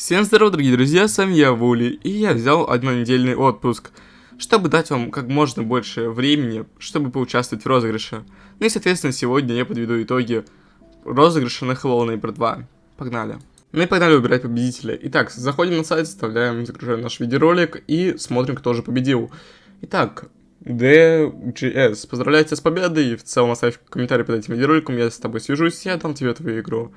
Всем здорова, дорогие друзья, с вами я, Вули, и я взял однонедельный отпуск, чтобы дать вам как можно больше времени, чтобы поучаствовать в розыгрыше. Ну и, соответственно, сегодня я подведу итоги розыгрыша на Hello Neighbor 2. Погнали. Ну и погнали выбирать победителя. Итак, заходим на сайт, вставляем, загружаем наш видеоролик и смотрим, кто же победил. Итак, DGS, поздравляю тебя с победой, в целом оставь комментарий под этим видеороликом, я с тобой свяжусь, я дам тебе твою игру.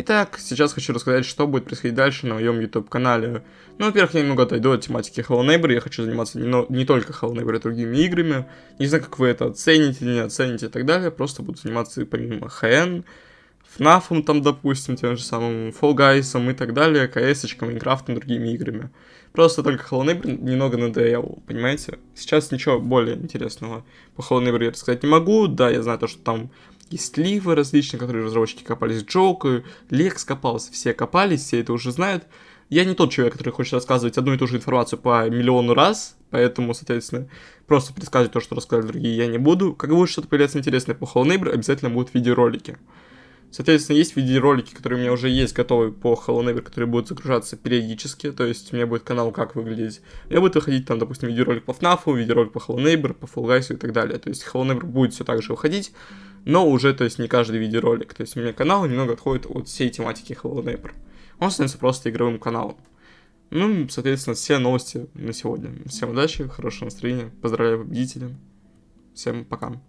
Итак, сейчас хочу рассказать, что будет происходить дальше на моем YouTube-канале. Ну, во-первых, я немного отойду от тематики Hello Neighbor, я хочу заниматься не, но, не только Hello Neighbor, а другими играми. Не знаю, как вы это оцените, не оцените и так далее, просто буду заниматься помимо HN, FNAF, там, допустим, тем же самым Fall Guys и так далее, CS, Майнкрафтом, другими играми. Просто только Hello Neighbor немного надоел, понимаете? Сейчас ничего более интересного по Hello Neighbor я рассказать не могу. Да, я знаю то, что там есть ливы различные, которые разработчики копались, Джок, Лекс копался, все копались, все это уже знают. Я не тот человек, который хочет рассказывать одну и ту же информацию по миллиону раз, поэтому, соответственно, просто пересказывать то, что рассказали другие, я не буду. Как будет что-то появляться интересное по Hello Neighbor, обязательно будут видеоролики. Соответственно, есть видеоролики, которые у меня уже есть готовы по Hello Neighbor, которые будут загружаться периодически, то есть у меня будет канал как выглядеть. Я буду выходить там, допустим, видеоролик по FNAF, видеоролик по Hello Neighbor, по Fall Guys и так далее. То есть Hello Neighbor будет все так же выходить, но уже, то есть, не каждый видеоролик. То есть у меня канал немного отходит от всей тематики Hello Neighbor. Он становится просто игровым каналом. Ну, соответственно, все новости на сегодня. Всем удачи, хорошего настроения, поздравляю победителя. Всем пока.